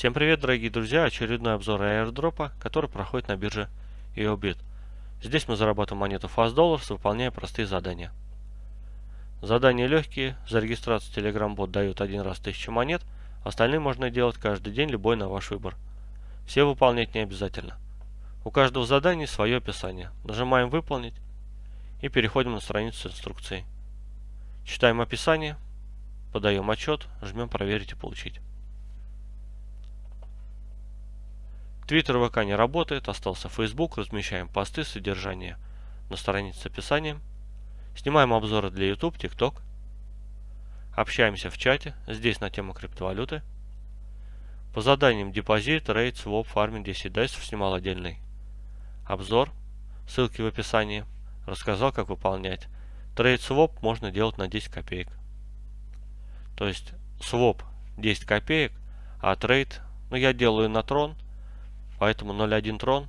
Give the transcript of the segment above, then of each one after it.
Всем привет, дорогие друзья! Очередной обзор airdropа, который проходит на бирже EOBIT. Здесь мы зарабатываем монету Fast Dollars, выполняя простые задания. Задания легкие, за регистрацию Telegram бот дают один раз 1000 монет, остальные можно делать каждый день, любой на ваш выбор. Все выполнять не обязательно. У каждого задания свое описание. Нажимаем «Выполнить» и переходим на страницу с инструкцией. Читаем описание, подаем отчет, жмем «Проверить и получить». Твиттер ВК не работает, остался Facebook, размещаем посты, содержание на странице с описанием. Снимаем обзоры для YouTube, TikTok. Общаемся в чате, здесь на тему криптовалюты. По заданиям депозит, рейд, своп, фарминг 10 дайсов снимал отдельный обзор. Ссылки в описании. Рассказал, как выполнять. Trade своп можно делать на 10 копеек. То есть своп 10 копеек, а trade, ну я делаю на трон – Поэтому 0.1 трон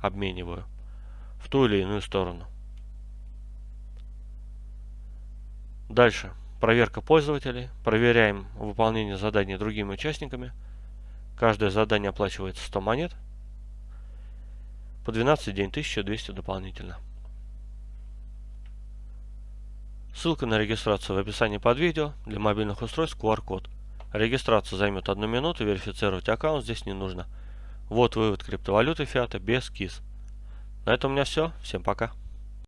обмениваю в ту или иную сторону. Дальше. Проверка пользователей. Проверяем выполнение заданий другими участниками. Каждое задание оплачивается 100 монет. По 12 день 1200 дополнительно. Ссылка на регистрацию в описании под видео. Для мобильных устройств QR-код. Регистрация займет одну минуту, верифицировать аккаунт здесь не нужно. Вот вывод криптовалюты фиата без КИС. На этом у меня все. Всем пока.